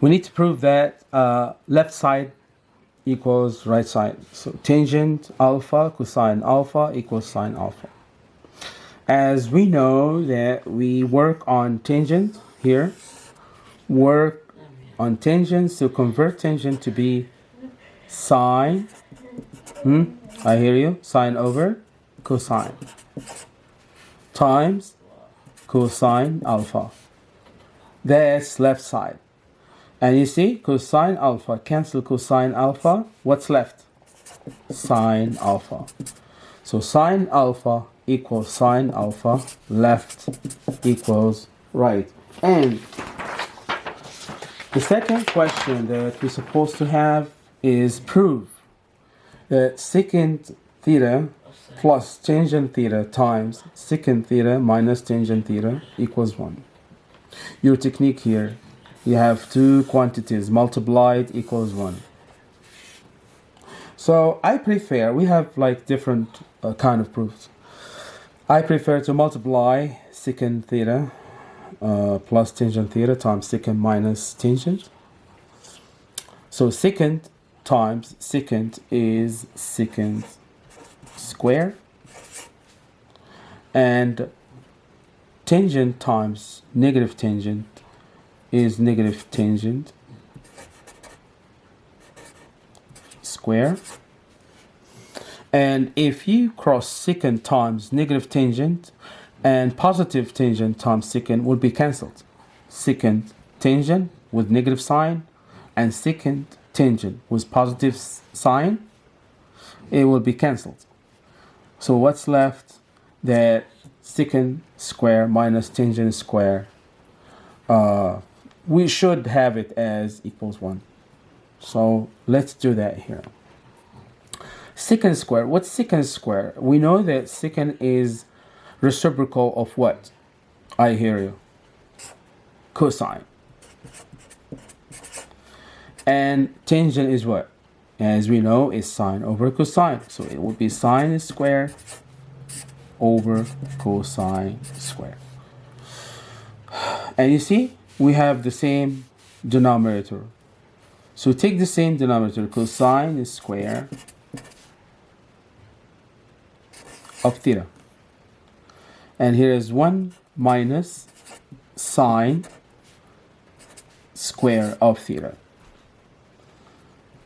we need to prove that uh, left side equals right side. So tangent alpha cosine alpha equals sine alpha. As we know that we work on tangent here, work on tangents to convert tangent to be sine, hmm, I hear you, sine over cosine times cosine alpha. That's left side. And you see, cosine alpha, cancel cosine alpha, what's left? Sine alpha. So sine alpha equals sine alpha, left equals right. And the second question that we're supposed to have is prove that secant theta plus tangent theta times secant theta minus tangent theta equals 1. Your technique here, you have two quantities multiplied equals 1. So I prefer, we have like different uh, kind of proofs. I prefer to multiply secant theta uh, plus tangent theta times secant minus tangent. So secant times secant is secant square and tangent times negative tangent is negative tangent square and if you cross secant times negative tangent and positive tangent times secant would be cancelled secant tangent with negative sign and secant tangent with positive sign it will be cancelled so what's left? That secant square minus tangent square. Uh, we should have it as equals 1. So let's do that here. Secant square. What's secant square? We know that secant is reciprocal of what? I hear you. Cosine. And tangent is what? as we know is sine over cosine so it would be sine squared over cosine squared and you see we have the same denominator so take the same denominator cosine square of theta and here is 1 minus sine square of theta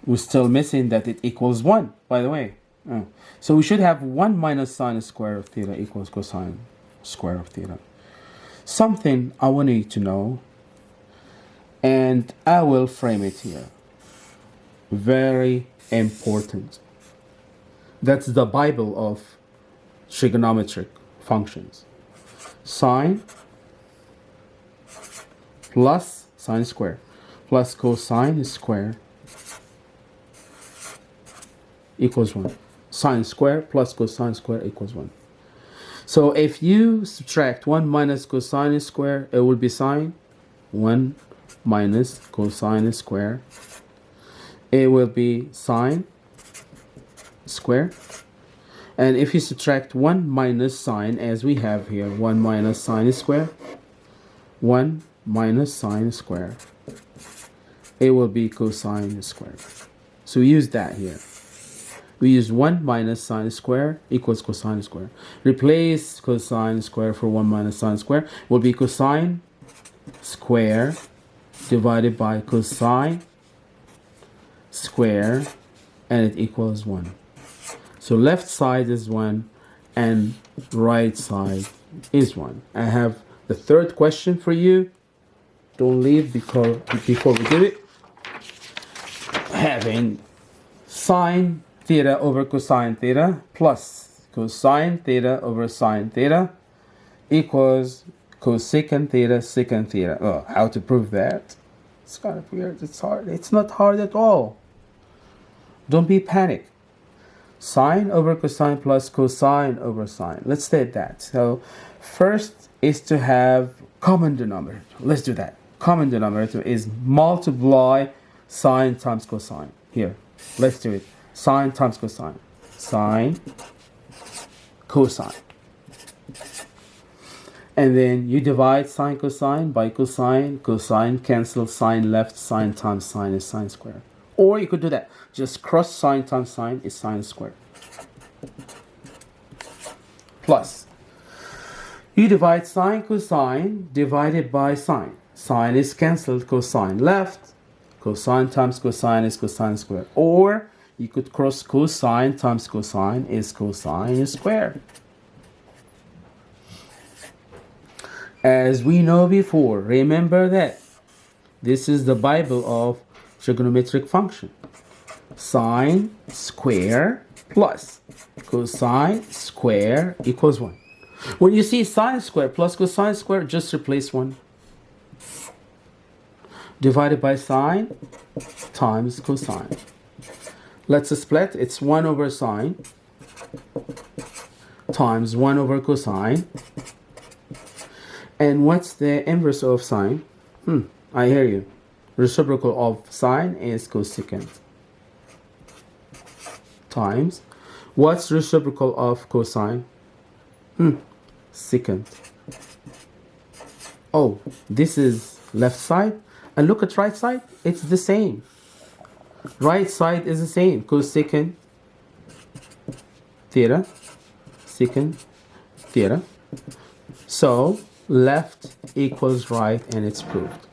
we're still missing that it equals 1, by the way. Oh. So we should have 1 minus sine square of theta equals cosine square of theta. Something I want you to know, and I will frame it here. Very important. That's the Bible of trigonometric functions. Sine plus sine square plus cosine square equals 1. Sine square plus cosine square equals 1. So if you subtract 1 minus cosine square, it will be sine. 1 minus cosine square. It will be sine square. And if you subtract 1 minus sine, as we have here, 1 minus sine square, 1 minus sine square, it will be cosine square. So we use that here we use 1 minus sine square equals cosine square. Replace cosine square for 1 minus sine square will be cosine square divided by cosine square and it equals 1. So left side is 1 and right side is 1. I have the third question for you. Don't leave because before we do it. Having sine theta over cosine theta plus cosine theta over sine theta equals cosecant theta secant theta. Oh, how to prove that? It's kind of weird. It's hard. It's not hard at all. Don't be panic. Sine over cosine plus cosine over sine. Let's state that. So first is to have common denominator. Let's do that. Common denominator is multiply sine times cosine. Here, let's do it sine times cosine. Sine, cosine. And then you divide sine cosine by cosine cosine cancel sine left sine times sine is sine squared. Or you could do that. Just cross sine times sine is sine squared. Plus you divide sine cosine divided by sine. Sine is cancelled cosine left cosine times cosine is cosine squared. Or you could cross cosine times cosine is cosine squared as we know before remember that this is the bible of trigonometric function. Sine square plus cosine square equals 1 when you see sine square plus cosine square just replace 1 divided by sine times cosine. Let's split. It's 1 over sine times 1 over cosine and what's the inverse of sine? Hmm, I hear you. Reciprocal of sine is cosecant. Times. What's reciprocal of cosine? Hmm, secant. Oh, this is left side. And look at right side. It's the same. Right side is the same. Cosecant theta. Secant theta. So left equals right and it's proved.